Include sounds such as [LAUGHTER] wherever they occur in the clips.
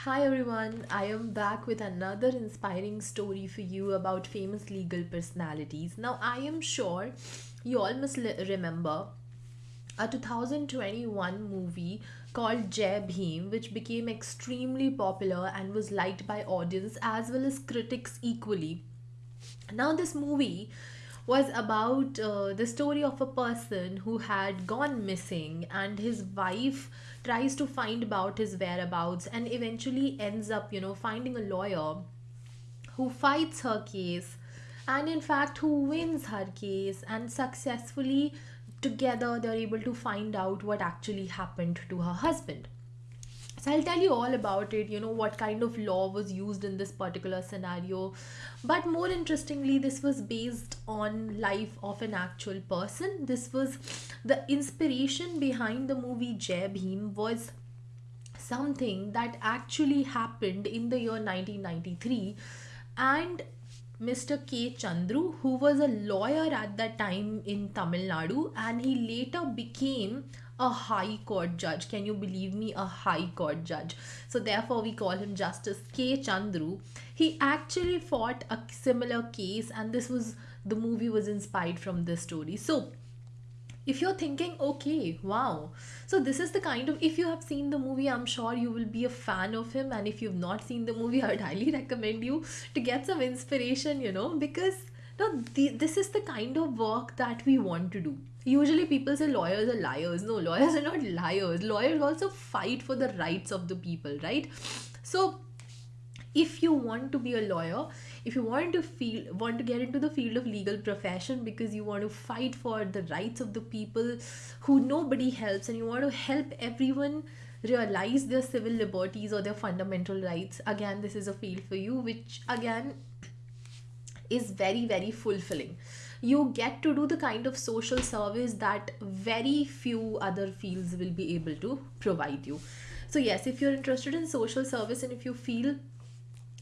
Hi everyone, I am back with another inspiring story for you about famous legal personalities. Now, I am sure you all must remember a 2021 movie called Jai Bhim, which became extremely popular and was liked by audience as well as critics equally. Now, this movie was about uh, the story of a person who had gone missing, and his wife tries to find about his whereabouts and eventually ends up, you know, finding a lawyer who fights her case and in fact who wins her case and successfully together they're able to find out what actually happened to her husband so I'll tell you all about it, you know, what kind of law was used in this particular scenario. But more interestingly, this was based on life of an actual person. This was the inspiration behind the movie Jai Bhim was something that actually happened in the year 1993 and Mr. K. Chandru, who was a lawyer at that time in Tamil Nadu, and he later became a high court judge. Can you believe me? A high court judge. So, therefore, we call him Justice K. Chandru. He actually fought a similar case, and this was the movie was inspired from this story. So, if you're thinking okay wow so this is the kind of if you have seen the movie i'm sure you will be a fan of him and if you've not seen the movie [LAUGHS] i would highly recommend you to get some inspiration you know because no the, this is the kind of work that we want to do. Usually people say lawyers are liars. No lawyers are not liars. Lawyers also fight for the rights of the people right? So if you want to be a lawyer if you want to feel want to get into the field of legal profession because you want to fight for the rights of the people who nobody helps and you want to help everyone realize their civil liberties or their fundamental rights again this is a field for you which again is very very fulfilling. You get to do the kind of social service that very few other fields will be able to provide you. So yes if you're interested in social service and if you feel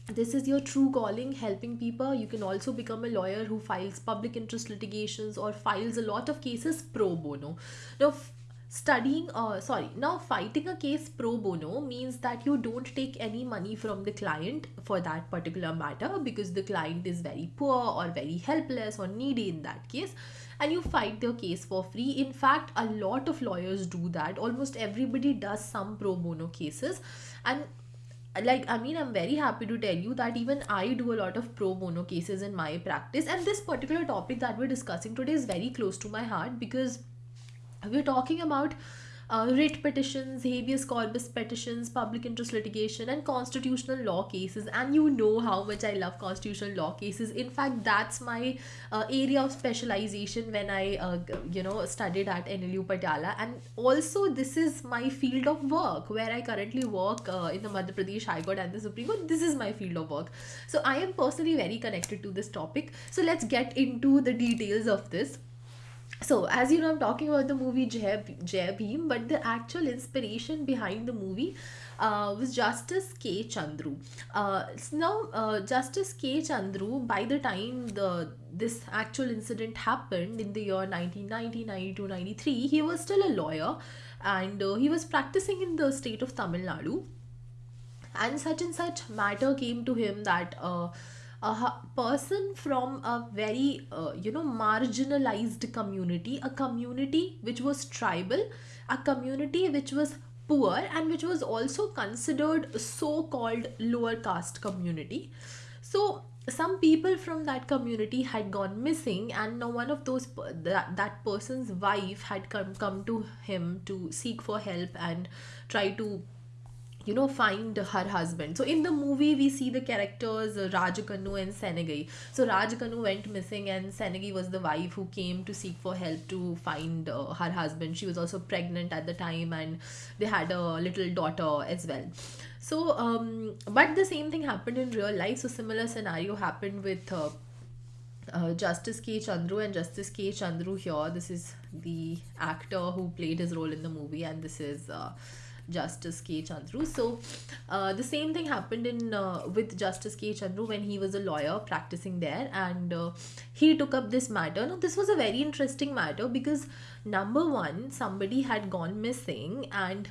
this is your true calling helping people you can also become a lawyer who files public interest litigations or files a lot of cases pro bono. Now studying uh, sorry now fighting a case pro bono means that you don't take any money from the client for that particular matter because the client is very poor or very helpless or needy in that case. And you fight their case for free. In fact a lot of lawyers do that. Almost everybody does some pro bono cases. And like i mean i'm very happy to tell you that even i do a lot of pro bono cases in my practice. And this particular topic that we're discussing today is very close to my heart because we're talking about uh, writ petitions, habeas corpus petitions, public interest litigation, and constitutional law cases. And you know how much I love constitutional law cases. In fact, that's my uh, area of specialization when I, uh, you know, studied at NLU Patiala. And also, this is my field of work where I currently work uh, in the Madhya Pradesh High Court and the Supreme Court. This is my field of work. So I am personally very connected to this topic. So let's get into the details of this so as you know i'm talking about the movie jai, jai but the actual inspiration behind the movie uh, was justice k. Chandru. Uh, now uh, justice k. Chandru by the time the this actual incident happened in the year 1990 92 93 he was still a lawyer and uh, he was practicing in the state of tamil nadu. And such and such matter came to him that uh, a person from a very uh, you know marginalized community a community which was tribal a community which was poor and which was also considered so called lower caste community. So some people from that community had gone missing and now one of those that, that person's wife had come come to him to seek for help and try to you know find her husband so in the movie we see the characters uh, Rajakannu and Sengeni so Rajakannu went missing and Sengeni was the wife who came to seek for help to find uh, her husband she was also pregnant at the time and they had a little daughter as well so um but the same thing happened in real life so similar scenario happened with uh, uh, Justice K. Chandru and Justice K. Chandru here. This is the actor who played his role in the movie, and this is uh, Justice K. Chandru. So, uh, the same thing happened in uh, with Justice K. Chandru when he was a lawyer practicing there, and uh, he took up this matter. Now, this was a very interesting matter because number one, somebody had gone missing, and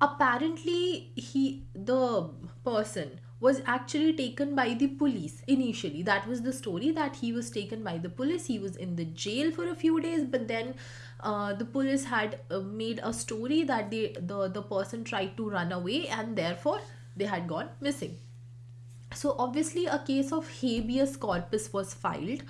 apparently he the person was actually taken by the police initially that was the story that he was taken by the police he was in the jail for a few days but then uh, the police had uh, made a story that they, the the person tried to run away and therefore they had gone missing. So obviously a case of habeas corpus was filed.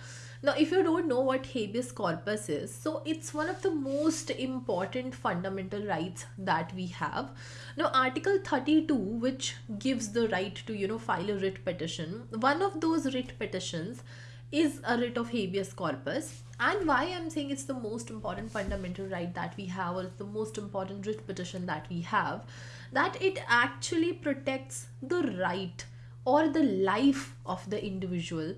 Now if you don't know what habeas corpus is so it's one of the most important fundamental rights that we have. Now article 32 which gives the right to you know file a writ petition one of those writ petitions is a writ of habeas corpus and why i'm saying it's the most important fundamental right that we have or the most important writ petition that we have that it actually protects the right or the life of the individual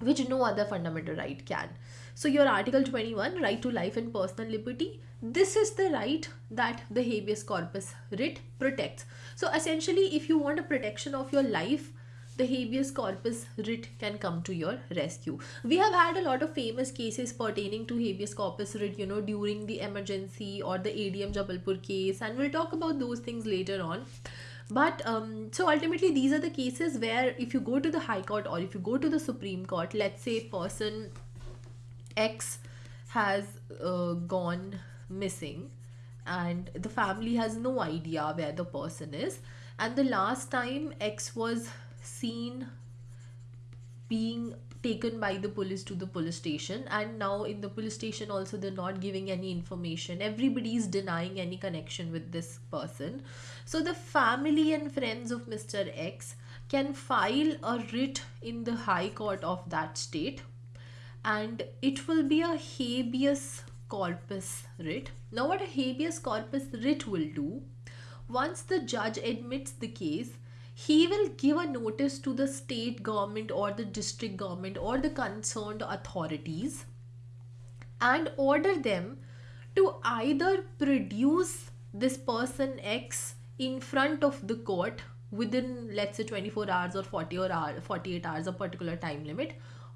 which no other fundamental right can. So your article 21 right to life and personal liberty this is the right that the habeas corpus writ protects. So essentially if you want a protection of your life the habeas corpus writ can come to your rescue. We have had a lot of famous cases pertaining to habeas corpus writ, you know, during the emergency or the ADM Jabalpur case, and we'll talk about those things later on. But um, so ultimately, these are the cases where if you go to the High Court or if you go to the Supreme Court, let's say person X has uh, gone missing and the family has no idea where the person is and the last time x was seen being taken by the police to the police station and now in the police station also they're not giving any information. Everybody is denying any connection with this person. So the family and friends of mr x can file a writ in the high court of that state and it will be a habeas corpus writ. Now what a habeas corpus writ will do once the judge admits the case he will give a notice to the state government or the district government or the concerned authorities and order them to either produce this person X in front of the court within let's say 24 hours or 40 or hour, 48 hours a particular time limit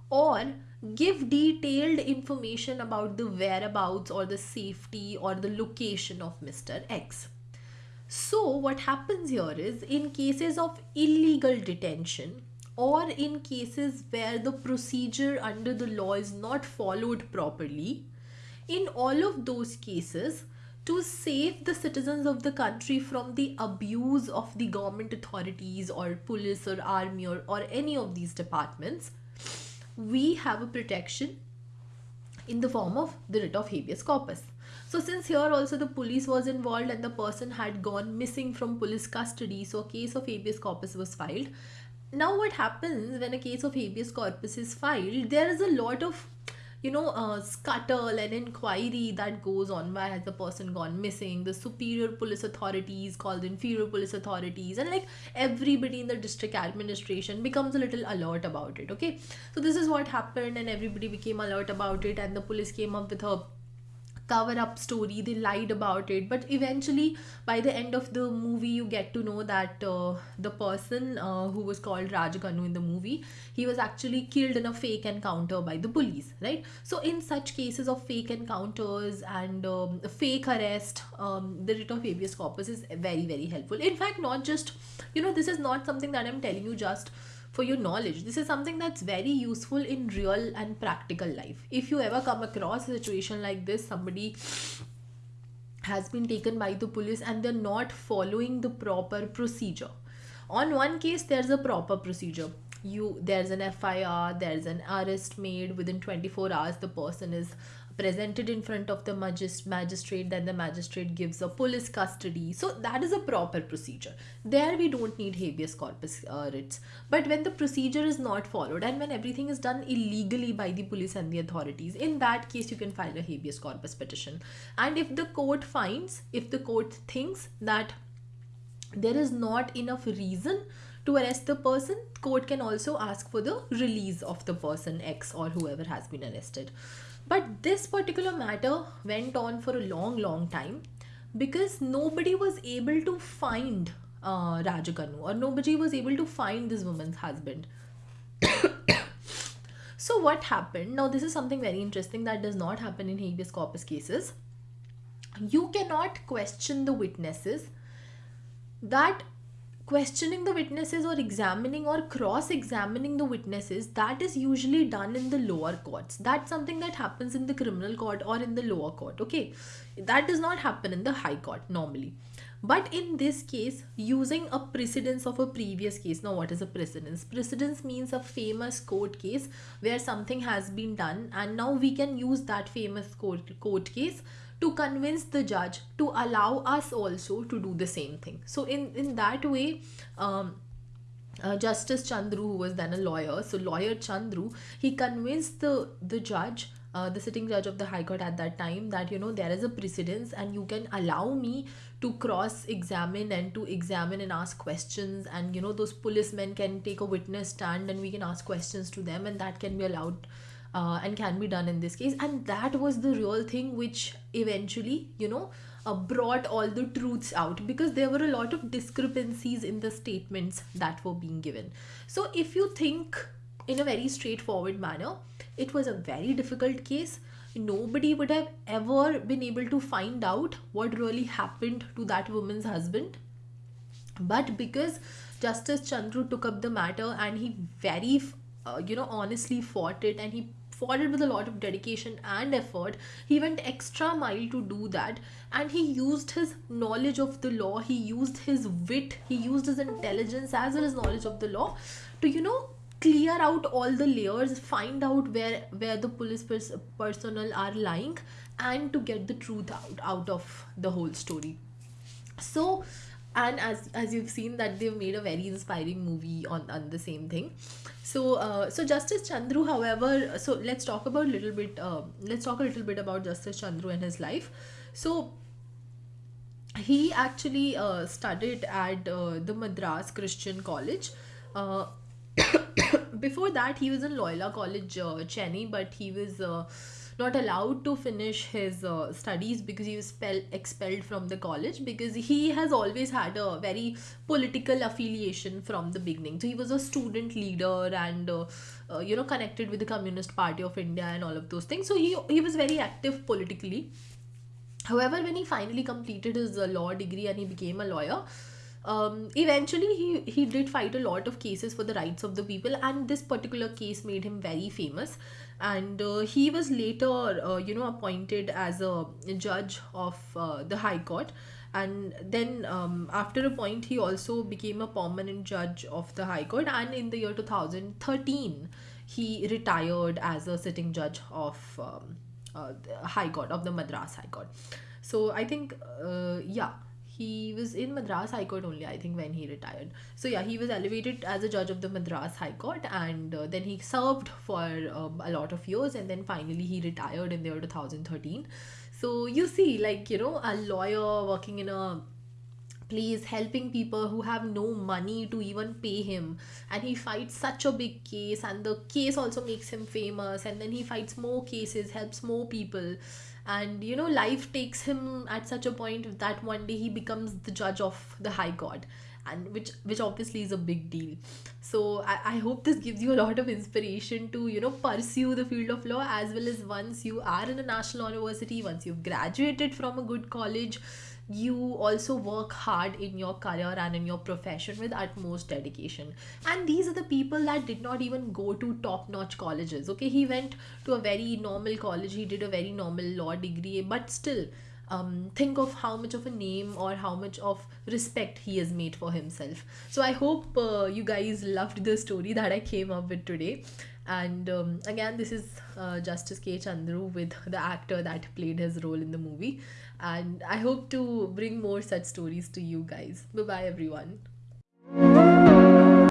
or give detailed information about the whereabouts or the safety or the location of Mr. X. So, what happens here is in cases of illegal detention or in cases where the procedure under the law is not followed properly, in all of those cases, to save the citizens of the country from the abuse of the government authorities or police or army or, or any of these departments, we have a protection in the form of the writ of habeas corpus. So since here also the police was involved and the person had gone missing from police custody, so a case of habeas corpus was filed. Now what happens when a case of habeas corpus is filed, there is a lot of you know, uh, scuttle and inquiry that goes on. Why has the person gone missing? The superior police authorities call the inferior police authorities, and like everybody in the district administration becomes a little alert about it. Okay, so this is what happened, and everybody became alert about it, and the police came up with a cover up story they lied about it. But eventually by the end of the movie you get to know that uh, the person uh, who was called Rajakannu in the movie he was actually killed in a fake encounter by the police right? So in such cases of fake encounters and um, fake arrest um, the writ of habeas corpus is very very helpful. In fact not just you know this is not something that i'm telling you just for your knowledge. This is something that's very useful in real and practical life. If you ever come across a situation like this, somebody has been taken by the police and they're not following the proper procedure. On one case, there's a proper procedure. You there's an FIR, there's an arrest made within 24 hours. The person is presented in front of the magist- magistrate then the magistrate gives a police custody. So that is a proper procedure. There we don't need habeas corpus uh, writs. But when the procedure is not followed and when everything is done illegally by the police and the authorities in that case you can file a habeas corpus petition. And if the court finds if the court thinks that there is not enough reason to arrest the person court can also ask for the release of the person x or whoever has been arrested but this particular matter went on for a long, long time because nobody was able to find uh, Rajakannu or nobody was able to find this woman's husband. [COUGHS] so, what happened? Now, this is something very interesting that does not happen in habeas corpus cases. You cannot question the witnesses that questioning the witnesses or examining or cross examining the witnesses that is usually done in the lower courts. That's something that happens in the criminal court or in the lower court okay? That does not happen in the high court normally. But in this case using a precedence of a previous case now what is a precedence? Precedence means a famous court case where something has been done and now we can use that famous court, court case to convince the judge to allow us also to do the same thing. So in in that way um, uh, Justice Chandru, who was then a lawyer, so lawyer Chandru, he convinced the the judge, uh, the sitting judge of the High Court at that time, that you know there is a precedence and you can allow me to cross examine and to examine and ask questions, and you know those policemen can take a witness stand and we can ask questions to them, and that can be allowed uh, and can be done in this case. And that was the real thing which eventually you know uh, brought all the truths out because there were a lot of discrepancies in the statements that were being given. So if you think in a very straightforward manner it was a very difficult case. Nobody would have ever been able to find out what really happened to that woman's husband. But because justice chandru took up the matter and he very uh, you know honestly fought it and he it with a lot of dedication and effort he went extra mile to do that and he used his knowledge of the law he used his wit he used his intelligence as well as knowledge of the law to you know clear out all the layers find out where where the police pers- personnel are lying and to get the truth out out of the whole story. So and as as you've seen that they've made a very inspiring movie on on the same thing. So uh, so justice chandru however so let's talk about a little bit uh, let's talk a little bit about justice chandru and his life. So he actually uh, studied at uh, the madras christian college. Uh, [COUGHS] before that he was in loyola college uh, chennai but he was not allowed to finish his uh, studies because he was spell- expelled from the college because he has always had a very political affiliation from the beginning. So he was a student leader and uh, uh, you know connected with the communist party of india and all of those things. So he he was very active politically. However when he finally completed his uh, law degree and he became a lawyer um, eventually he he did fight a lot of cases for the rights of the people and this particular case made him very famous and uh, he was later uh, you know appointed as a judge of uh, the high court. And then um, after a point he also became a permanent judge of the high court. And in the year 2013 he retired as a sitting judge of um, uh, the high court of the madras high court. So i think uh, yeah he was in Madras High Court only, I think, when he retired. So yeah, he was elevated as a judge of the Madras High Court, and uh, then he served for um, a lot of years, and then finally he retired in the year 2013. So you see, like you know, a lawyer working in a place helping people who have no money to even pay him. And he fights such a big case and the case also makes him famous and then he fights more cases helps more people. And you know life takes him at such a point that one day he becomes the judge of the high god and which which obviously is a big deal. So I, I hope this gives you a lot of inspiration to you know pursue the field of law as well as once you are in a national university once you've graduated from a good college you also work hard in your career and in your profession with utmost dedication. And these are the people that did not even go to top notch colleges okay? He went to a very normal college. He did a very normal law degree. But still um, think of how much of a name or how much of respect he has made for himself. So i hope uh, you guys loved the story that i came up with today and um, again this is uh, justice k chandru with the actor that played his role in the movie and I hope to bring more such stories to you guys. Bye bye, everyone.